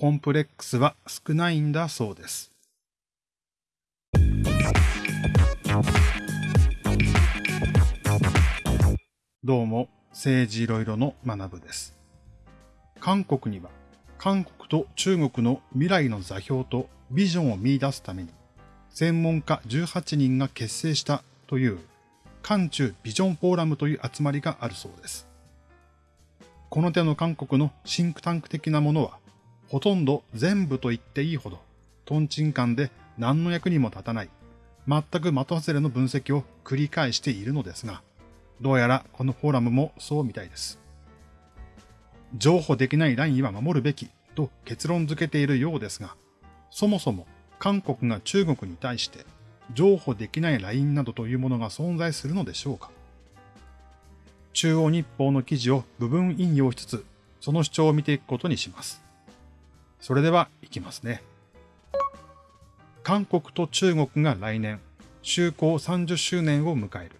コンプレックスは少ないんだそうです。どうも、政治いろいろの学部です。韓国には、韓国と中国の未来の座標とビジョンを見出すために、専門家18人が結成したという、韓中ビジョンフォーラムという集まりがあるそうです。この手の韓国のシンクタンク的なものは、ほとんど全部と言っていいほど、トンチンカンで何の役にも立たない、全く的外れの分析を繰り返しているのですが、どうやらこのフォーラムもそうみたいです。譲歩できないラインは守るべきと結論付けているようですが、そもそも韓国が中国に対して譲歩できないラインなどというものが存在するのでしょうか中央日報の記事を部分引用しつつ、その主張を見ていくことにします。それでは、いきますね。韓国と中国が来年、就航30周年を迎える。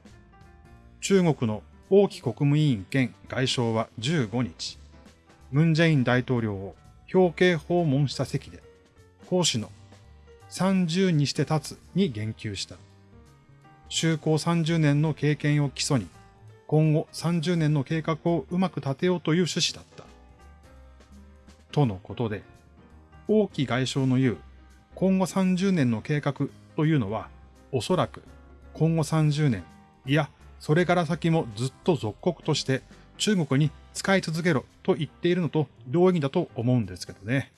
中国の王毅国務委員兼外相は15日、ムン・ジェイン大統領を表敬訪問した席で、講師の30にして立つに言及した。就航30年の経験を基礎に、今後30年の計画をうまく立てようという趣旨だった。とのことで、王毅外相の言う今後30年の計画というのは、おそらく今後30年、いや、それから先もずっと属国として中国に使い続けろと言っているのと同意義だと思うんですけどね。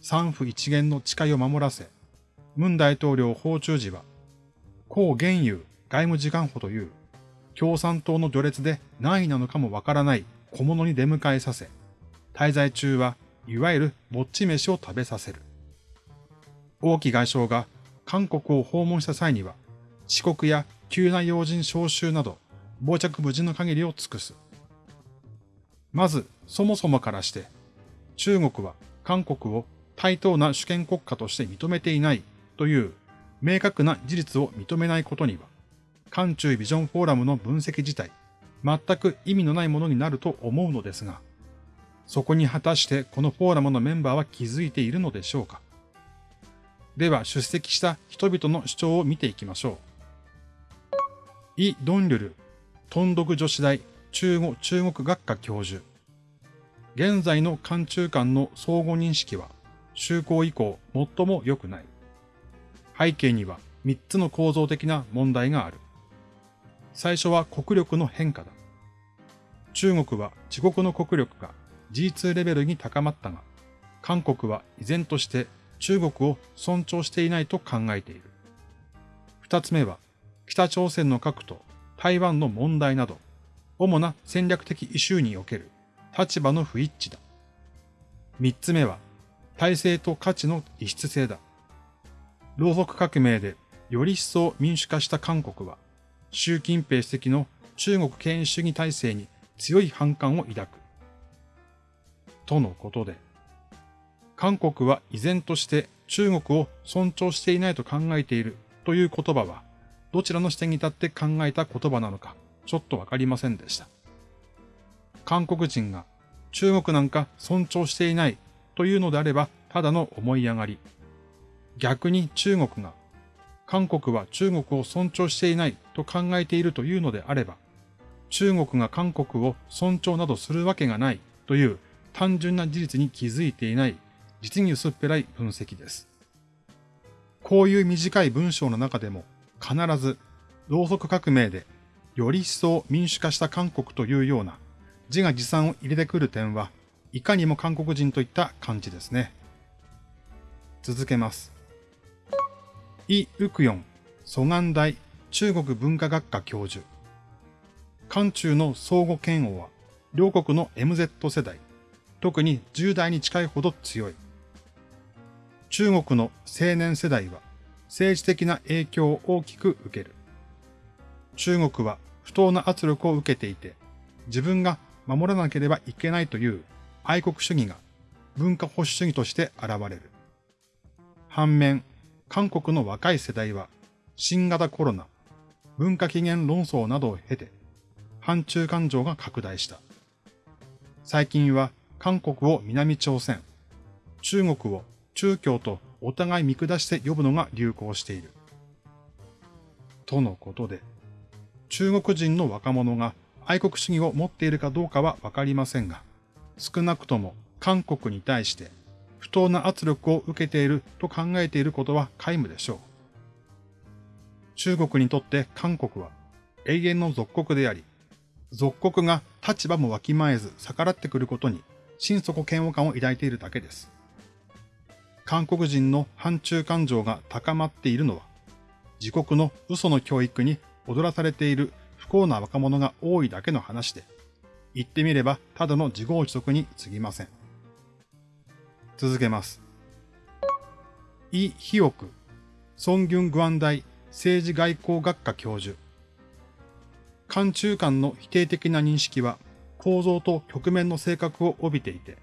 三府一元の誓いを守らせ、文大統領訪中時は、抗原油外務次官補という共産党の序列で何位なのかもわからない小物に出迎えさせ、滞在中はいわゆるぼっち飯を食べさせる。王毅外相が韓国を訪問した際には、遅刻や急な要人招集など、傍着無事の限りを尽くす。まず、そもそもからして、中国は韓国を対等な主権国家として認めていないという明確な事実を認めないことには、韓中ビジョンフォーラムの分析自体、全く意味のないものになると思うのですが、そこに果たしてこのフォーラムのメンバーは気づいているのでしょうか？では出席した人々の主張を見ていきましょう。イ・ドンリュル、トンドク女子大中国中国学科教授。現在の韓中間の相互認識は、就航以降最も良くない。背景には3つの構造的な問題がある。最初は国力の変化だ。中国は自国の国力が G2 レベルに高まったが、韓国は依然として中国を尊重していないと考えている。二つ目は、北朝鮮の核と台湾の問題など、主な戦略的イシューにおける立場の不一致だ。三つ目は、体制と価値の異質性だ。労働革命でより一層民主化した韓国は、習近平主席の中国権威主義体制に強い反感を抱く。とのことで、韓国は依然として中国を尊重していないと考えているという言葉は、どちらの視点に立って考えた言葉なのか、ちょっとわかりませんでした。韓国人が中国なんか尊重していないというのであれば、ただの思い上がり。逆に中国が、韓国は中国を尊重していないと考えているというのであれば、中国が韓国を尊重などするわけがないという単純な事実に気づいていない実に薄っぺらい分析です。こういう短い文章の中でも必ず、ろうそく革命でより一層民主化した韓国というような自画自賛を入れてくる点は、いかにも韓国人といった感じですね。続けます。イ・ウクヨン、蘇岸大中国文化学科教授。韓中の相互嫌悪は、両国の MZ 世代、特に10代に近いほど強い。中国の青年世代は政治的な影響を大きく受ける。中国は不当な圧力を受けていて、自分が守らなければいけないという愛国主義が文化保守主義として現れる。反面、韓国の若い世代は新型コロナ、文化起源論争などを経て、反中感情が拡大した。最近は韓国を南朝鮮、中国を中共とお互い見下して呼ぶのが流行している。とのことで、中国人の若者が愛国主義を持っているかどうかはわかりませんが、少なくとも韓国に対して不当な圧力を受けていると考えていることは皆無でしょう。中国にとって韓国は永遠の属国であり、属国が立場もわきまえず逆らってくることに心底嫌悪感を抱いているだけです。韓国人の反中感情が高まっているのは、自国の嘘の教育に踊らされている不幸な若者が多いだけの話で、言ってみればただの自業自得に過ぎません。続けます。イ・ヒオク、ソンギュン・グアン大政治外交学科教授。韓中間の否定的な認識は構造と局面の性格を帯びていて、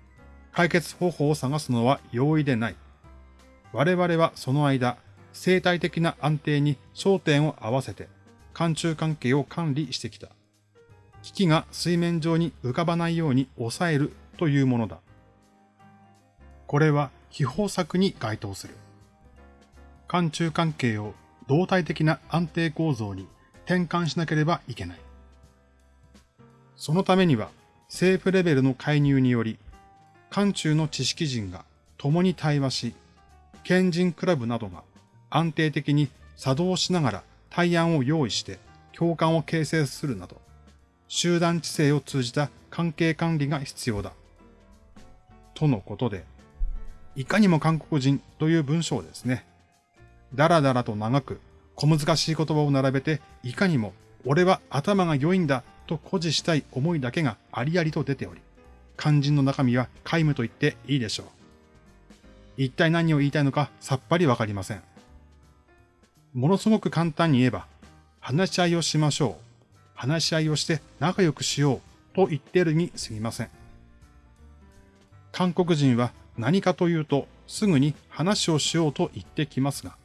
解決方法を探すのは容易でない。我々はその間、生態的な安定に焦点を合わせて、韓中関係を管理してきた。危機が水面上に浮かばないように抑えるというものだ。これは秘宝策に該当する。韓中関係を動体的な安定構造に転換しなければいけない。そのためには政府レベルの介入により、韓中の知識人が共に対話し、賢人クラブなどが安定的に作動しながら対案を用意して共感を形成するなど、集団知性を通じた関係管理が必要だ。とのことで、いかにも韓国人という文章ですね。だらだらと長く小難しい言葉を並べて、いかにも俺は頭が良いんだと誇示したい思いだけがありありと出ており、肝心の中身は皆無と言っていいでしょう。一体何を言いたいのかさっぱりわかりません。ものすごく簡単に言えば、話し合いをしましょう。話し合いをして仲良くしようと言っているに過ぎません。韓国人は何かというとすぐに話をしようと言ってきますが、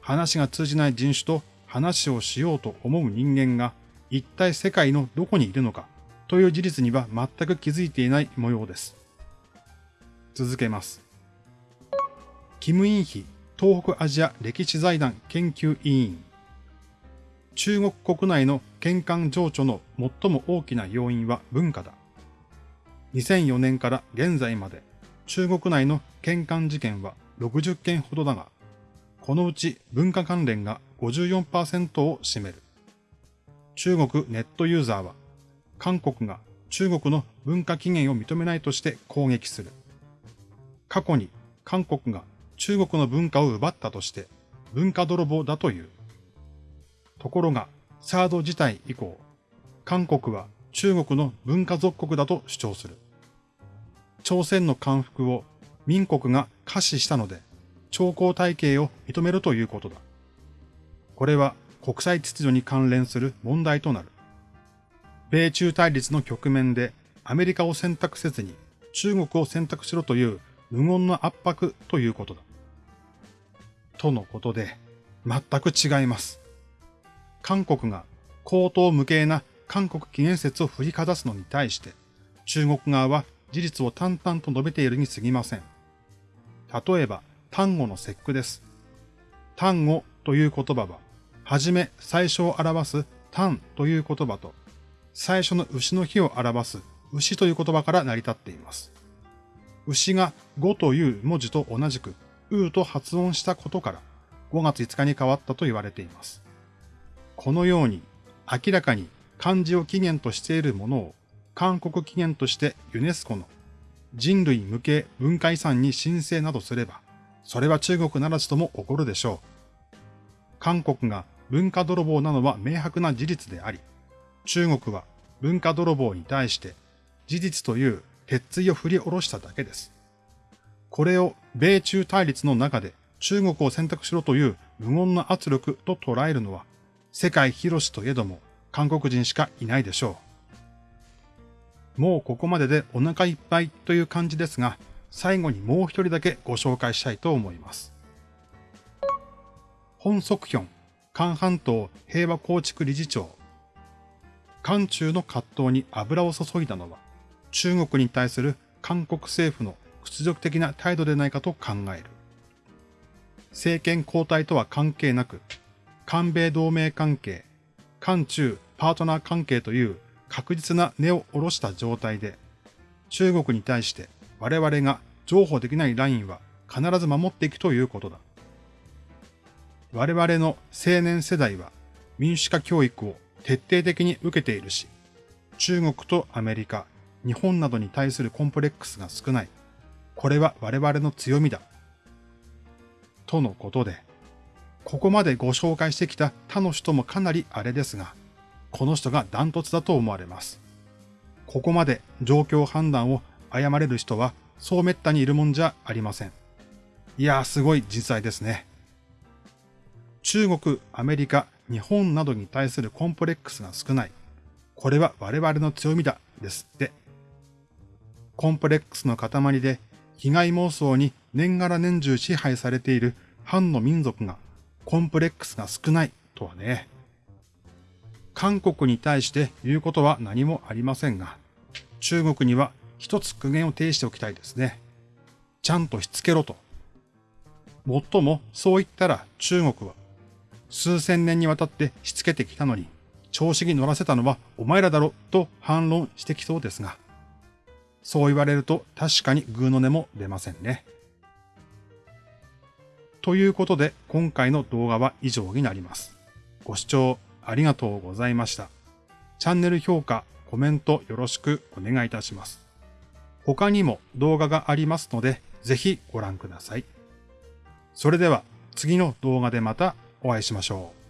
話が通じない人種と話をしようと思う人間が一体世界のどこにいるのか？という事実には全く気づいていない模様です。続けます。キム・インヒ東北アジア歴史財団研究委員中国国内の玄関情緒の最も大きな要因は文化だ。2004年から現在まで中国内の玄関事件は60件ほどだが、このうち文化関連が54%を占める。中国ネットユーザーは、韓国が中国の文化起源を認めないとして攻撃する。過去に韓国が中国の文化を奪ったとして文化泥棒だという。ところが、サード事態以降、韓国は中国の文化属国だと主張する。朝鮮の降伏を民国が可視したので、兆候体系を認めるということだ。これは国際秩序に関連する問題となる。米中対立の局面でアメリカを選択せずに中国を選択しろという無言の圧迫ということだ。とのことで、全く違います。韓国が高等無形な韓国起源説を振りかざすのに対して、中国側は事実を淡々と述べているに過ぎません。例えば、単語の節句です。単語という言葉は、はじめ最初を表す単という言葉と、最初の牛の日を表す牛という言葉から成り立っています。牛が5という文字と同じく、うと発音したことから、5月5日に変わったと言われています。このように、明らかに漢字を起源としているものを、韓国起源としてユネスコの人類無形文化遺産に申請などすれば、それは中国ならずとも起こるでしょう。韓国が文化泥棒なのは明白な事実であり、中国は文化泥棒に対して事実という鉄槌を振り下ろしただけです。これを米中対立の中で中国を選択しろという無言の圧力と捉えるのは世界広しといえども韓国人しかいないでしょう。もうここまででお腹いっぱいという感じですが、最後にもう一人だけご紹介したいと思います。本則ヒョン、韓半島平和構築理事長。韓中の葛藤に油を注いだのは、中国に対する韓国政府の屈辱的な態度でないかと考える。政権交代とは関係なく、韓米同盟関係、韓中パートナー関係という確実な根を下ろした状態で、中国に対して我々が譲歩できないラインは必ず守っていくということだ。我々の青年世代は民主化教育を徹底的に受けているし、中国とアメリカ、日本などに対するコンプレックスが少ない。これは我々の強みだ。とのことで、ここまでご紹介してきた他の人もかなりあれですが、この人がダントツだと思われます。ここまで状況判断を誤れる人はそう滅多にいるもんじゃありません。いやーすごい実在ですね。中国、アメリカ、日本などに対するコンプレックスが少ない。これは我々の強みだ。ですって。コンプレックスの塊で被害妄想に年がら年中支配されている反の民族がコンプレックスが少ないとはね。韓国に対して言うことは何もありませんが、中国には一つ苦言を呈しておきたいですね。ちゃんとしつけろと。もっともそう言ったら中国は数千年にわたってしつけてきたのに、調子に乗らせたのはお前らだろと反論してきそうですが、そう言われると確かにグーの音も出ませんね。ということで今回の動画は以上になります。ご視聴ありがとうございました。チャンネル評価、コメントよろしくお願いいたします。他にも動画がありますので、ぜひご覧ください。それでは次の動画でまたお会いしましょう。